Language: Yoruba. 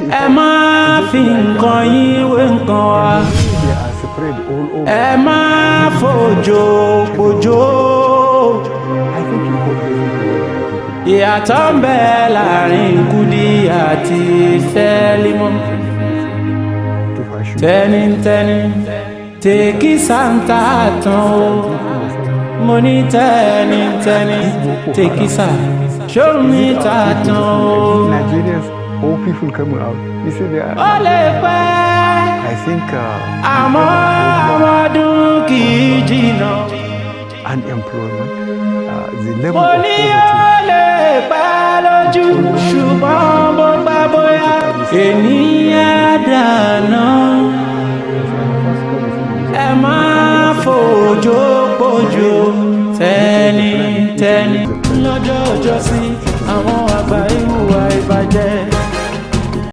ẹ má fi nǹkan yín wé nǹkan wa ẹ má fòjò pòjò ìyàtọ̀ ń bẹ láàrin kudi àti sẹ́límọ́ tẹ́nitẹ́ni tèkí santa tán o mo ní tẹ́nitẹ́ni tèkí sa ṣó mi ta tán o. All oh, people come out. You see, they are. Ó I think. Uh, Àmọ́ Unemployment. Uh, the level of poverty. Mo lọ́jọ́ ọjọ́ sí àwọn àgbà ìhùwà ìbàjẹ́.